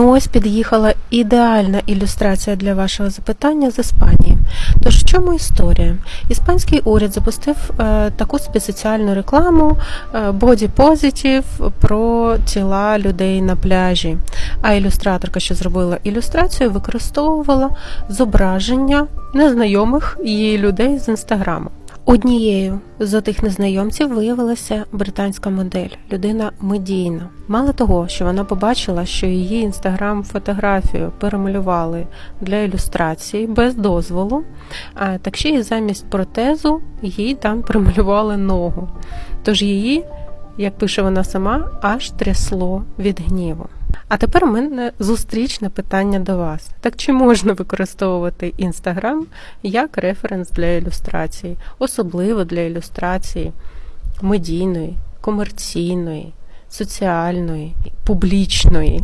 Ну, Ось під'їхала ідеальна ілюстрація для вашого запитання з Іспанії. Тож в чому історія? Іспанський уряд запустив е, таку спеціальну рекламу е, Positive про тіла людей на пляжі. А ілюстраторка, що зробила ілюстрацію, використовувала зображення незнайомих її людей з інстаграму. Однією з отих незнайомців виявилася британська модель, людина медійна. Мало того, що вона побачила, що її інстаграм-фотографію перемалювали для ілюстрації без дозволу, а так ще й замість протезу їй там прималювали ногу. Тож її, як пише вона сама, аж трясло від гніву. А тепер у мене зустрічне питання до вас. Так чи можна використовувати Інстаграм як референс для ілюстрації, особливо для ілюстрації медійної, комерційної, соціальної, публічної?